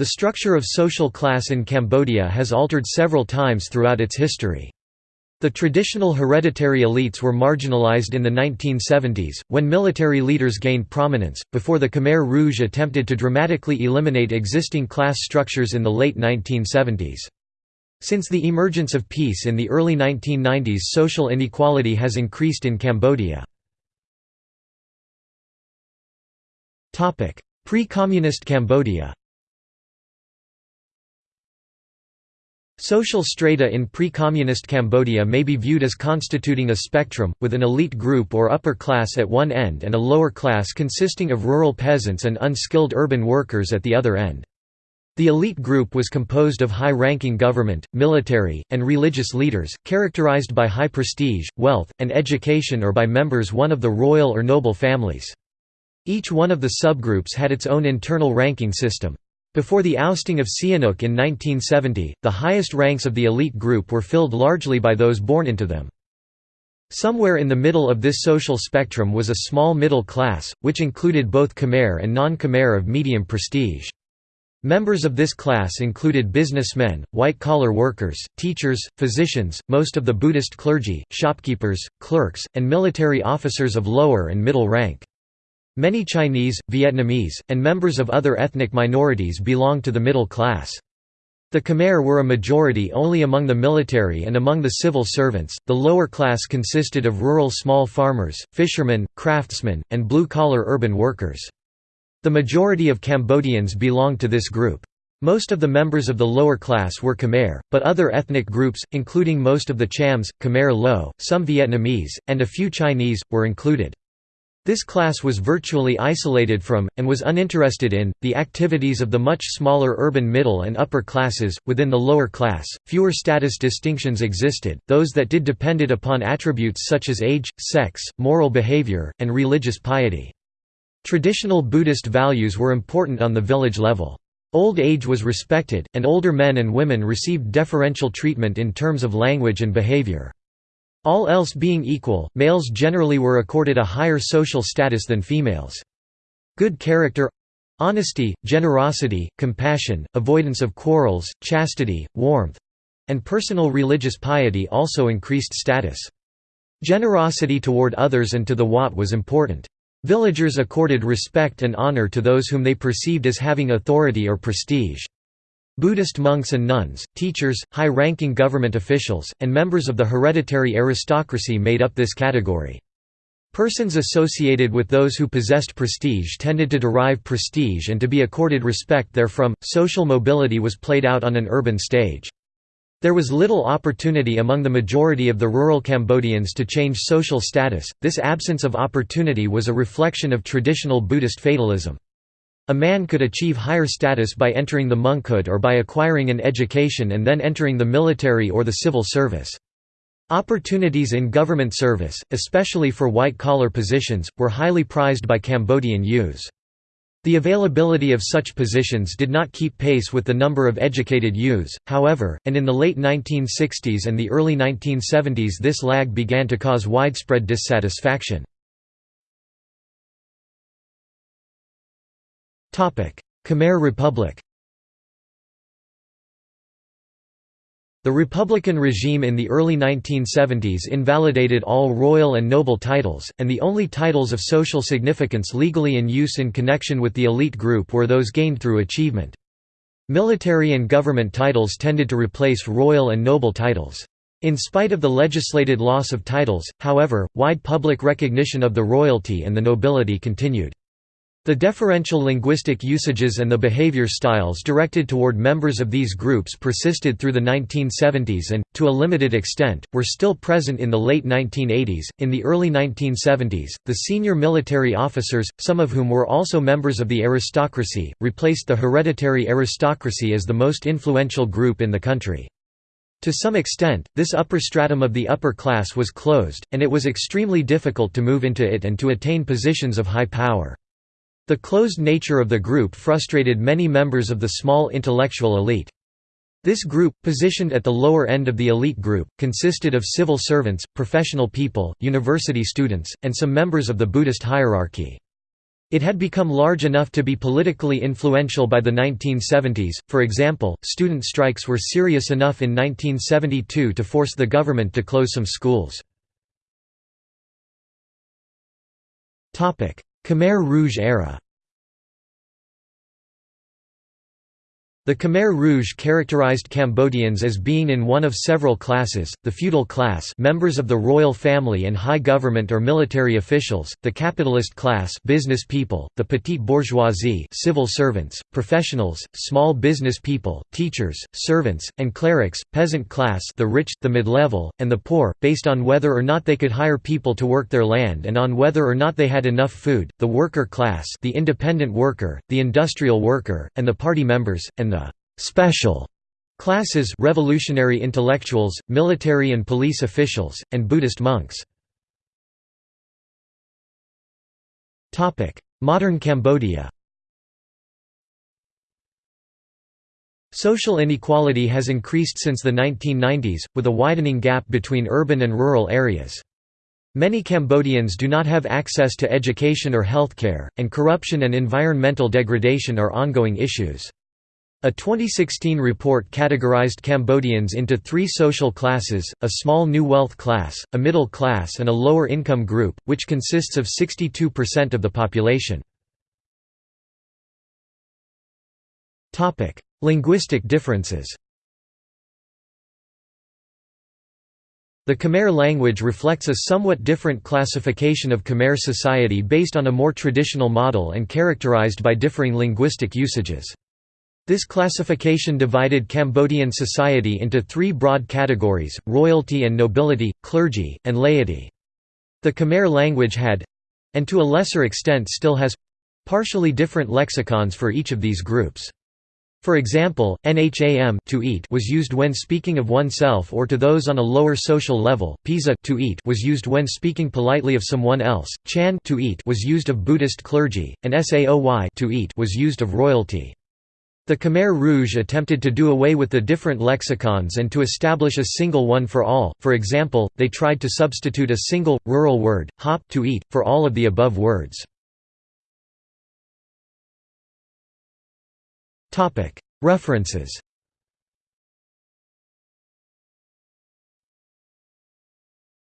The structure of social class in Cambodia has altered several times throughout its history. The traditional hereditary elites were marginalized in the 1970s, when military leaders gained prominence, before the Khmer Rouge attempted to dramatically eliminate existing class structures in the late 1970s. Since the emergence of peace in the early 1990s social inequality has increased in Cambodia. Pre-communist Cambodia Social strata in pre-communist Cambodia may be viewed as constituting a spectrum, with an elite group or upper class at one end and a lower class consisting of rural peasants and unskilled urban workers at the other end. The elite group was composed of high-ranking government, military, and religious leaders, characterized by high prestige, wealth, and education or by members one of the royal or noble families. Each one of the subgroups had its own internal ranking system. Before the ousting of Sihanouk in 1970, the highest ranks of the elite group were filled largely by those born into them. Somewhere in the middle of this social spectrum was a small middle class, which included both Khmer and non-Khmer of medium prestige. Members of this class included businessmen, white-collar workers, teachers, physicians, most of the Buddhist clergy, shopkeepers, clerks, and military officers of lower and middle rank. Many Chinese, Vietnamese, and members of other ethnic minorities belong to the middle class. The Khmer were a majority only among the military and among the civil servants. The lower class consisted of rural small farmers, fishermen, craftsmen, and blue collar urban workers. The majority of Cambodians belonged to this group. Most of the members of the lower class were Khmer, but other ethnic groups, including most of the Chams, Khmer Loeu, some Vietnamese, and a few Chinese, were included. This class was virtually isolated from, and was uninterested in, the activities of the much smaller urban middle and upper classes. Within the lower class, fewer status distinctions existed, those that did depended upon attributes such as age, sex, moral behavior, and religious piety. Traditional Buddhist values were important on the village level. Old age was respected, and older men and women received deferential treatment in terms of language and behavior. All else being equal, males generally were accorded a higher social status than females. Good character honesty, generosity, compassion, avoidance of quarrels, chastity, warmth and personal religious piety also increased status. Generosity toward others and to the Wat was important. Villagers accorded respect and honor to those whom they perceived as having authority or prestige. Buddhist monks and nuns, teachers, high-ranking government officials, and members of the hereditary aristocracy made up this category. Persons associated with those who possessed prestige tended to derive prestige and to be accorded respect therefrom. Social mobility was played out on an urban stage. There was little opportunity among the majority of the rural Cambodians to change social status. This absence of opportunity was a reflection of traditional Buddhist fatalism. A man could achieve higher status by entering the monkhood or by acquiring an education and then entering the military or the civil service. Opportunities in government service, especially for white-collar positions, were highly prized by Cambodian youths. The availability of such positions did not keep pace with the number of educated youths, however, and in the late 1960s and the early 1970s this lag began to cause widespread dissatisfaction. Khmer Republic The Republican regime in the early 1970s invalidated all royal and noble titles, and the only titles of social significance legally in use in connection with the elite group were those gained through achievement. Military and government titles tended to replace royal and noble titles. In spite of the legislated loss of titles, however, wide public recognition of the royalty and the nobility continued. The deferential linguistic usages and the behavior styles directed toward members of these groups persisted through the 1970s and, to a limited extent, were still present in the late 1980s. In the early 1970s, the senior military officers, some of whom were also members of the aristocracy, replaced the hereditary aristocracy as the most influential group in the country. To some extent, this upper stratum of the upper class was closed, and it was extremely difficult to move into it and to attain positions of high power. The closed nature of the group frustrated many members of the small intellectual elite. This group, positioned at the lower end of the elite group, consisted of civil servants, professional people, university students, and some members of the Buddhist hierarchy. It had become large enough to be politically influential by the 1970s, for example, student strikes were serious enough in 1972 to force the government to close some schools. Khmer Rouge era The Khmer Rouge characterized Cambodians as being in one of several classes, the feudal class members of the royal family and high government or military officials, the capitalist class business people, the petite bourgeoisie civil servants, professionals, small business people, teachers, servants, and clerics, peasant class the rich, the mid-level, and the poor, based on whether or not they could hire people to work their land and on whether or not they had enough food, the worker class the independent worker, the industrial worker, and the party members, and the «special» classes revolutionary intellectuals, military and police officials, and Buddhist monks. Modern Cambodia Social inequality has increased since the 1990s, with a widening gap between urban and rural areas. Many Cambodians do not have access to education or healthcare, and corruption and environmental degradation are ongoing issues. A 2016 report categorized Cambodians into three social classes, a small new wealth class, a middle class and a lower income group, which consists of 62% of the population. Linguistic differences The Khmer language reflects a somewhat different classification of Khmer society based on a more traditional model and characterized by differing linguistic usages. This classification divided Cambodian society into three broad categories, royalty and nobility, clergy, and laity. The Khmer language had—and to a lesser extent still has—partially different lexicons for each of these groups. For example, nham to eat was used when speaking of oneself or to those on a lower social level, pisa to eat was used when speaking politely of someone else, chan to eat was used of Buddhist clergy, and saoy to eat was used of royalty. The Khmer Rouge attempted to do away with the different lexicons and to establish a single one for all, for example, they tried to substitute a single, rural word, hop to eat, for all of the above words. References